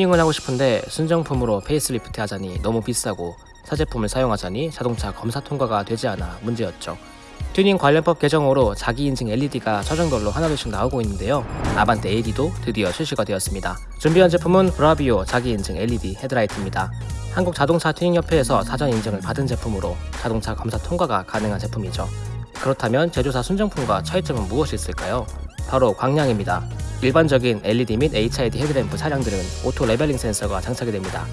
튜닝을 하고 싶은데 순정품으로 페이스리프트 하자니 너무 비싸고 새 제품을 사용하자니 자동차 검사 통과가 되지 않아 문제였죠. 튜닝 관련법 개정으로 자기 인증 LED가 차종별로 하나둘씩 나오고 있는데요. 아반떼 AD도 드디어 출시가 되었습니다. 준비한 제품은 브라비오 자기 인증 LED 헤드라이트입니다. 한국 자동차 튜닝협회에서 사전 인증을 받은 제품으로 자동차 검사 통과가 가능한 제품이죠. 그렇다면 제조사 순정품과 차이점은 무엇이 있을까요? 바로 광량입니다. 일반적인 LED 및 HID 헤드램프 차량들은 auto leveling 센서가 장착이 됩니다.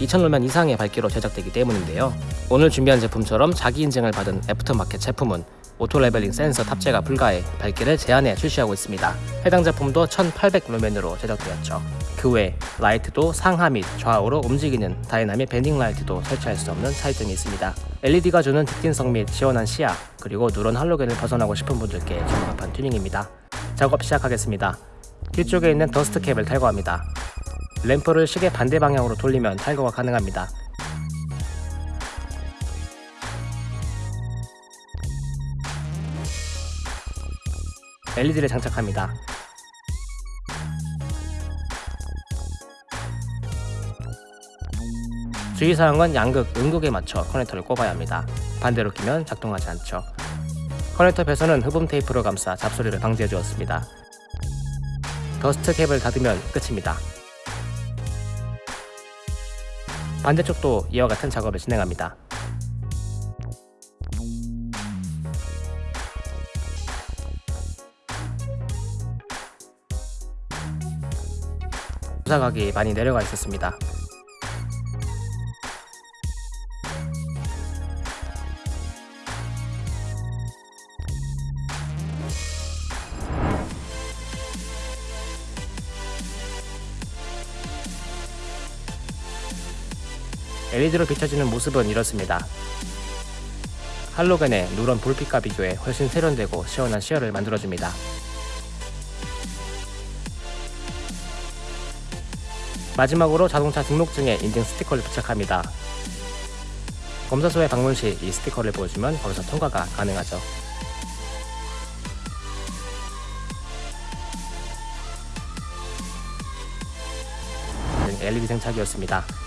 2000루멘 이상의 밝기로 제작되기 때문인데요. 오늘 준비한 제품처럼 자기 인증을 받은 애프터마켓 제품은 auto leveling 센서 탑재가 불가해 밝기를 제한해 출시하고 있습니다. 해당 제품도 1800루멘으로 제작되었죠. 그 외 라이트도 상하 및 좌우로 움직이는 dynamic bending light도 설치할 수 없는 차이점이 있습니다. LED가 주는 직진성 및 시원한 시야 그리고 누런 할로겐을 벗어나고 싶은 분들께 적합한 튜닝입니다. 작업 시작하겠습니다. 뒤쪽에 있는 더스트 캡을 탈거합니다. 램프를 시계 반대 방향으로 돌리면 탈거가 가능합니다. LED를 장착합니다. 주의사항은 양극, 음극에 맞춰 커넥터를 꼽아야 합니다. 반대로 끼면 작동하지 않죠. 커넥터 배선은 흡음 테이프로 감싸 잡소리를 방지해 주었습니다. 더스트 캡을 닫으면 끝입니다. 반대쪽도 이와 같은 작업을 진행합니다. 부사각이 많이 내려가 있었습니다. LED로 비춰지는 모습은 이렇습니다. 할로겐의 누런 불빛과 비교해 훨씬 세련되고 시원한 시야를 만들어줍니다. 마지막으로 자동차 등록증에 인증 스티커를 부착합니다. 검사소에 방문 시 이 스티커를 보여주면 거기서 통과가 가능하죠. LED 장착이었습니다.